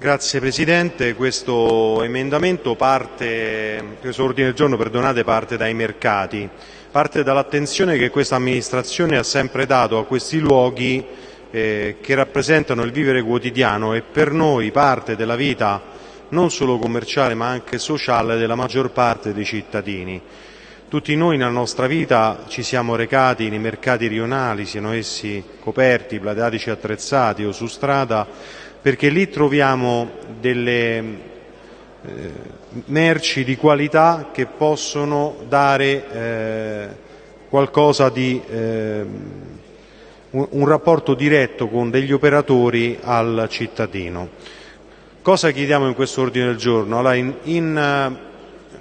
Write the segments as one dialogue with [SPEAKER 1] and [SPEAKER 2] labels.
[SPEAKER 1] Grazie Presidente, questo emendamento parte, questo ordine del giorno perdonate, parte dai mercati, parte dall'attenzione che questa amministrazione ha sempre dato a questi luoghi eh, che rappresentano il vivere quotidiano e per noi parte della vita non solo commerciale ma anche sociale della maggior parte dei cittadini. Tutti noi nella nostra vita ci siamo recati nei mercati rionali, siano essi coperti, plateatici attrezzati o su strada, perché lì troviamo delle eh, merci di qualità che possono dare eh, qualcosa di eh, un, rapporto diretto con degli operatori al cittadino. Cosa chiediamo in questo ordine del giorno? Allora, in, in,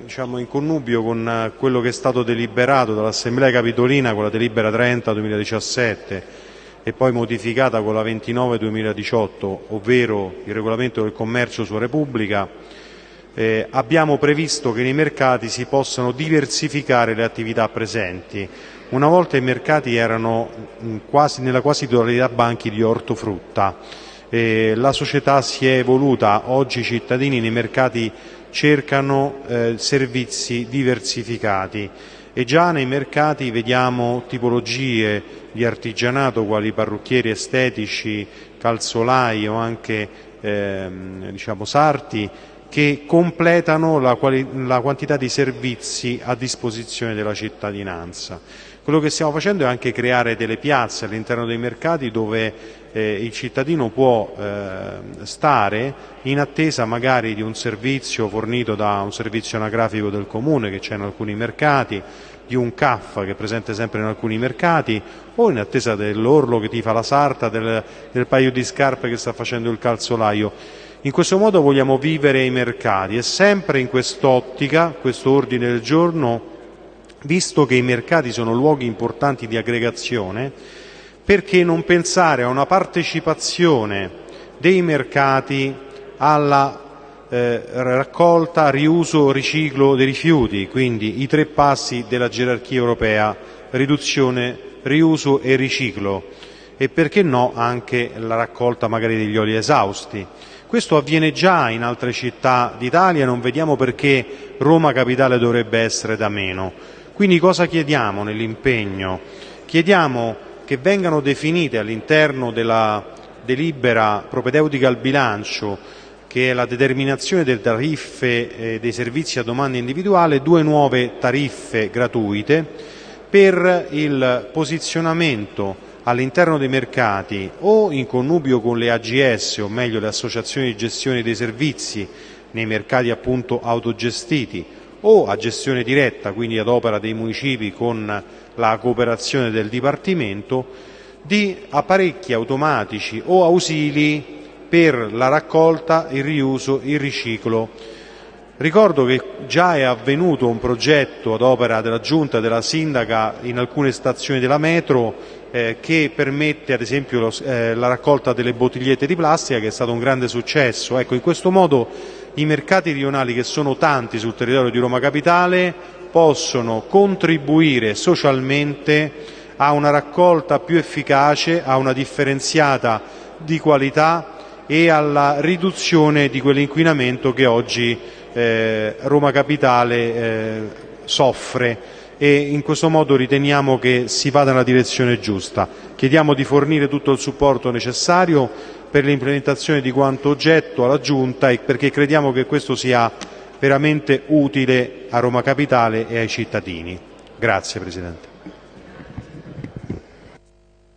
[SPEAKER 1] diciamo, in, connubio con quello che è stato deliberato dall'Assemblea Capitolina con la delibera 30 2017 e poi modificata con la 29/2018, ovvero il regolamento del commercio sulla Repubblica, eh, abbiamo previsto che nei mercati si possano diversificare le attività presenti. Una volta i mercati erano quasi, nella quasi totalità banchi di ortofrutta. Eh, la società si è evoluta, oggi i cittadini nei mercati cercano eh, servizi diversificati e già nei mercati vediamo tipologie di artigianato quali parrucchieri estetici, calzolai o anche ehm, diciamo, sarti che completano la, la, quantità di servizi a disposizione della cittadinanza. Quello che stiamo facendo è anche creare delle piazze all'interno dei mercati dove eh, il cittadino può eh, stare in attesa magari di un servizio fornito da un servizio anagrafico del comune che c'è in alcuni mercati, di un CAF che è presente sempre in alcuni mercati o in attesa dell'orlo che ti fa la sarta, del, del paio di scarpe che sta facendo il calzolaio. In questo modo vogliamo vivere i mercati e sempre in quest'ottica, questo ordine del giorno, visto che i mercati sono luoghi importanti di aggregazione, perché non pensare a una partecipazione dei mercati alla eh, raccolta, riuso, riciclo dei rifiuti, quindi i tre passi della gerarchia europea, riduzione, riuso e riciclo e perché no anche la raccolta magari degli oli esausti. Questo avviene già in altre città d'Italia, non vediamo perché Roma Capitale dovrebbe essere da meno. Quindi cosa chiediamo nell'impegno? Chiediamo che vengano definite all'interno della delibera propedeutica al bilancio che è la determinazione delle tariffe eh, dei servizi a domanda individuale, due nuove tariffe gratuite per il posizionamento all'interno dei mercati o in connubio con le AGS, o meglio le associazioni di gestione dei servizi nei mercati appunto autogestiti o a gestione diretta, quindi ad opera dei municipi con la cooperazione del Dipartimento, di apparecchi automatici o ausili per la raccolta, il riuso, il riciclo. Ricordo che già è avvenuto un progetto ad opera della Giunta e della Sindaca in alcune stazioni della metro eh, che permette ad esempio lo, eh, la raccolta delle bottigliette di plastica che è stato un grande successo. Ecco, in questo modo i mercati rionali che sono tanti sul territorio di Roma Capitale possono contribuire socialmente a una raccolta più efficace, a una differenziata di qualità e alla riduzione di quell'inquinamento che oggi eh, Roma Capitale eh, soffre in questo modo riteniamo che si vada nella direzione giusta. Chiediamo di fornire tutto il supporto necessario per l'implementazione di quanto oggetto alla Giunta perché crediamo che questo sia veramente utile a Roma Capitale e ai cittadini. Grazie Presidente.